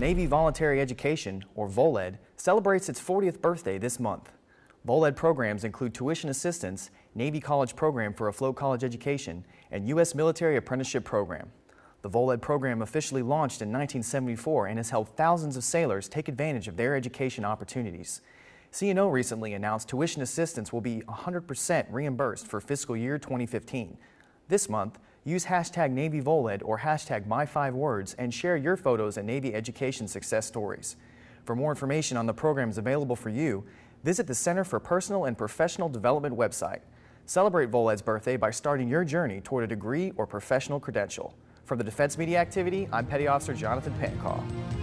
Navy Voluntary Education, or VOLED, celebrates its 40th birthday this month. VOLED programs include tuition assistance, Navy College Program for Afloat College Education, and U.S. Military Apprenticeship Program. The VOLED program officially launched in 1974 and has helped thousands of sailors take advantage of their education opportunities. CNO recently announced tuition assistance will be 100% reimbursed for fiscal year 2015. This month, use hashtag NavyVoled or hashtag My5Words and share your photos and Navy education success stories. For more information on the programs available for you, visit the Center for Personal and Professional Development website. Celebrate VOLED's birthday by starting your journey toward a degree or professional credential. From the Defense Media Activity, I'm Petty Officer Jonathan Pankau.